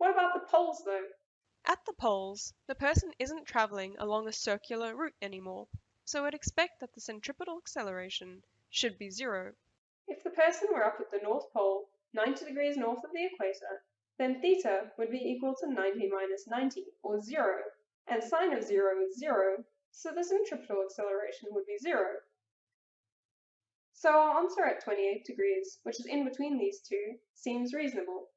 What about the poles though? At the poles, the person isn't traveling along a circular route anymore, so we'd expect that the centripetal acceleration should be zero. If the person were up at the North Pole, 90 degrees north of the equator, then theta would be equal to 90 minus 90, or 0, and sine of 0 is 0, so the centripetal acceleration would be 0. So our answer at 28 degrees, which is in between these two, seems reasonable.